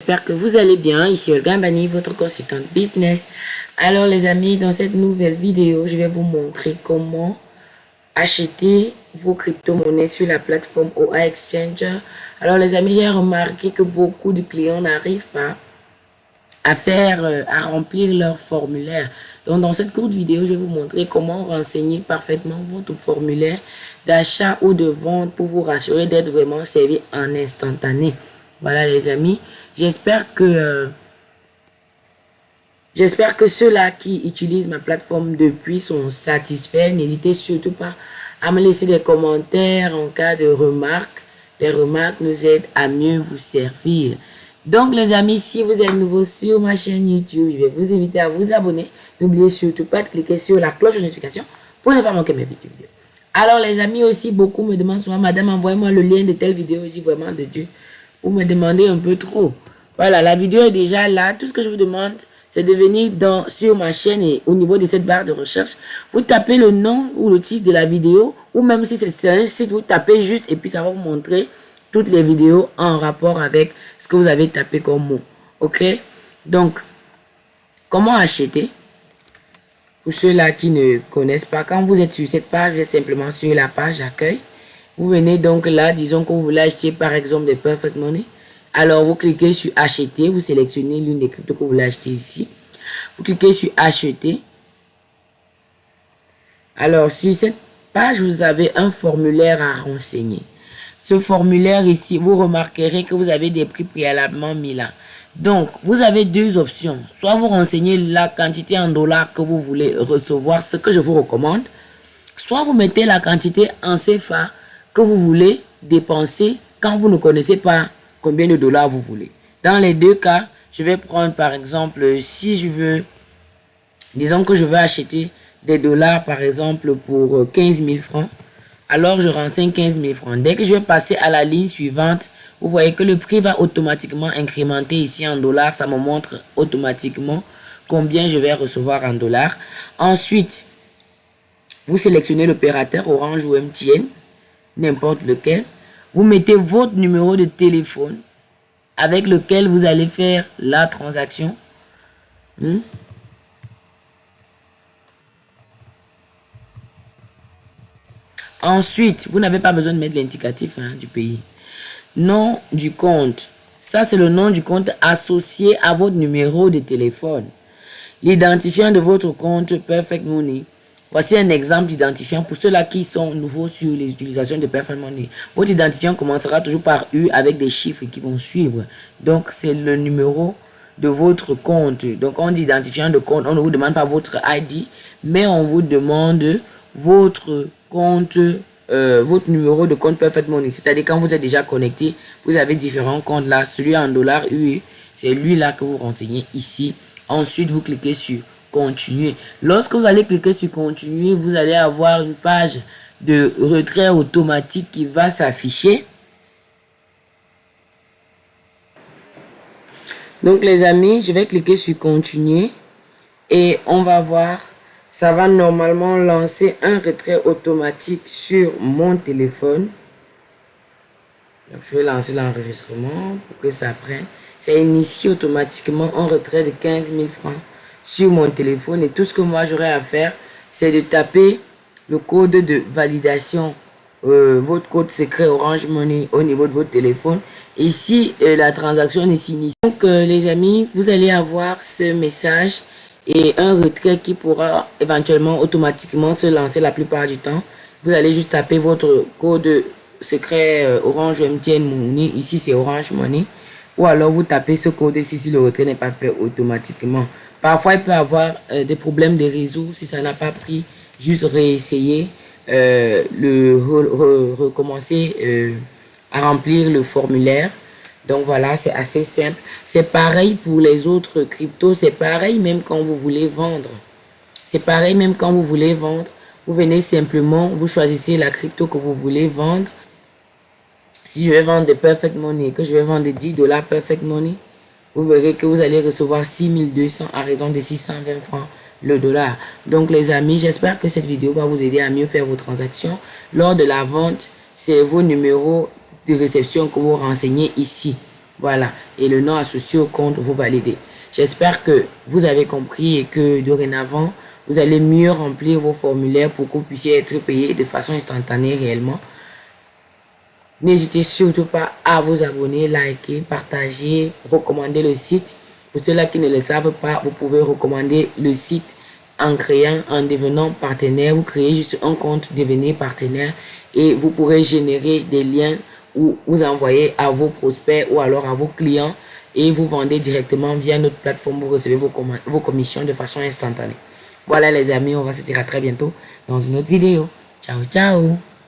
J'espère que vous allez bien. Ici Olga Mbani, votre consultante business. Alors les amis, dans cette nouvelle vidéo, je vais vous montrer comment acheter vos crypto-monnaies sur la plateforme OA Exchanger. Alors les amis, j'ai remarqué que beaucoup de clients n'arrivent pas à faire, euh, à remplir leur formulaire. Donc, dans cette courte vidéo, je vais vous montrer comment renseigner parfaitement votre formulaire d'achat ou de vente pour vous rassurer d'être vraiment servi en instantané. Voilà, les amis. J'espère que... Euh, j'espère que ceux-là qui utilisent ma plateforme depuis sont satisfaits. N'hésitez surtout pas à me laisser des commentaires en cas de remarques. Les remarques nous aident à mieux vous servir. Donc les amis, si vous êtes nouveau sur ma chaîne YouTube, je vais vous inviter à vous abonner. N'oubliez surtout pas de cliquer sur la cloche de notification pour ne pas manquer mes vidéos. Alors les amis aussi, beaucoup me demandent souvent, madame, envoyez-moi le lien de telle vidéo. Je dis vraiment de Dieu, vous me demandez un peu trop. Voilà, la vidéo est déjà là. Tout ce que je vous demande, c'est de venir dans, sur ma chaîne et au niveau de cette barre de recherche, vous tapez le nom ou le titre de la vidéo, ou même si c'est un site, vous tapez juste et puis ça va vous montrer toutes les vidéos en rapport avec ce que vous avez tapé comme mot. Ok? Donc, comment acheter Pour ceux-là qui ne connaissent pas, quand vous êtes sur cette page, vous êtes simplement sur la page accueil. Vous venez donc là, disons que vous voulez acheter par exemple des Perfect Money. Alors, vous cliquez sur acheter, vous sélectionnez l'une des cryptos que vous voulez acheter ici. Vous cliquez sur acheter. Alors, sur cette page, vous avez un formulaire à renseigner. Ce formulaire ici, vous remarquerez que vous avez des prix préalablement mis là. Donc, vous avez deux options. Soit vous renseignez la quantité en dollars que vous voulez recevoir, ce que je vous recommande. Soit vous mettez la quantité en CFA que vous voulez dépenser quand vous ne connaissez pas combien de dollars vous voulez. Dans les deux cas, je vais prendre par exemple, si je veux, disons que je veux acheter des dollars par exemple pour 15 000 francs alors je renseigne 15 000 francs. Dès que je vais passer à la ligne suivante, vous voyez que le prix va automatiquement incrémenter ici en dollars. Ça me montre automatiquement combien je vais recevoir en dollars. Ensuite, vous sélectionnez l'opérateur Orange ou MTN, n'importe lequel. Vous mettez votre numéro de téléphone avec lequel vous allez faire la transaction. Hmm? Ensuite, vous n'avez pas besoin de mettre l'indicatif hein, du pays. Nom du compte. Ça, c'est le nom du compte associé à votre numéro de téléphone. L'identifiant de votre compte Perfect Money. Voici un exemple d'identifiant pour ceux-là qui sont nouveaux sur les utilisations de Perfect Money. Votre identifiant commencera toujours par U avec des chiffres qui vont suivre. Donc, c'est le numéro de votre compte. Donc, on identifiant de compte. On ne vous demande pas votre ID, mais on vous demande votre compte, euh, votre numéro de compte Perfect Money. C'est-à-dire quand vous êtes déjà connecté, vous avez différents comptes là. Celui en dollars UE, c'est lui là que vous renseignez ici. Ensuite, vous cliquez sur Lorsque vous allez cliquer sur continuer, vous allez avoir une page de retrait automatique qui va s'afficher. Donc les amis, je vais cliquer sur continuer et on va voir ça va normalement lancer un retrait automatique sur mon téléphone. je vais lancer l'enregistrement pour que ça prenne. Ça initie automatiquement un retrait de 15 000 francs sur mon téléphone. Et tout ce que moi j'aurai à faire, c'est de taper le code de validation, euh, votre code secret Orange Money au niveau de votre téléphone. Ici, euh, la transaction est signée. Donc, euh, les amis, vous allez avoir ce message et un retrait qui pourra éventuellement automatiquement se lancer la plupart du temps. Vous allez juste taper votre code secret Orange MTN Money. Ici, c'est Orange Money. Ou alors, vous tapez ce code ici si le retrait n'est pas fait automatiquement. Parfois, il peut avoir euh, des problèmes de réseau. Si ça n'a pas pris, juste réessayer, euh, le recommencer à remplir le formulaire. Donc voilà, c'est assez simple. C'est pareil pour les autres cryptos. C'est pareil même quand vous voulez vendre. C'est pareil même quand vous voulez vendre. Vous venez simplement, vous choisissez la crypto que vous voulez vendre. Si je vais vendre des Perfect Money, que je vais vendre des 10 dollars Perfect Money, vous verrez que vous allez recevoir 6200 à raison de 620 francs le dollar. Donc les amis, j'espère que cette vidéo va vous aider à mieux faire vos transactions. Lors de la vente, c'est vos numéros de réception que vous renseignez ici. Voilà. Et le nom associé au compte, vous validez. J'espère que vous avez compris et que dorénavant, vous allez mieux remplir vos formulaires pour que vous puissiez être payé de façon instantanée réellement. N'hésitez surtout pas à vous abonner, liker, partager, recommander le site. Pour ceux-là qui ne le savent pas, vous pouvez recommander le site en créant, en devenant partenaire. Vous créez juste un compte, devenez partenaire et vous pourrez générer des liens ou vous envoyer à vos prospects ou alors à vos clients et vous vendez directement via notre plateforme. Vous recevez vos, vos commissions de façon instantanée. Voilà les amis, on va se dire à très bientôt dans une autre vidéo. Ciao, ciao